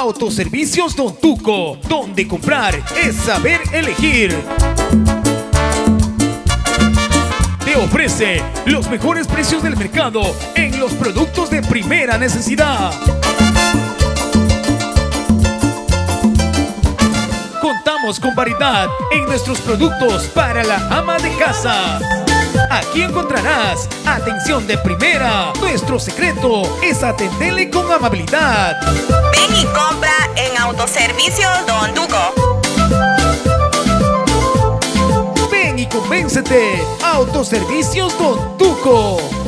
Autoservicios Don Tuco, donde comprar es saber elegir. Te ofrece los mejores precios del mercado en los productos de primera necesidad. Contamos con variedad en nuestros productos para la ama de casa. Aquí encontrarás atención de primera. Nuestro secreto es atenderle con amabilidad. Ven y compra en Autoservicios Don Duco. Ven y convéncete. Autoservicios Don Tuco.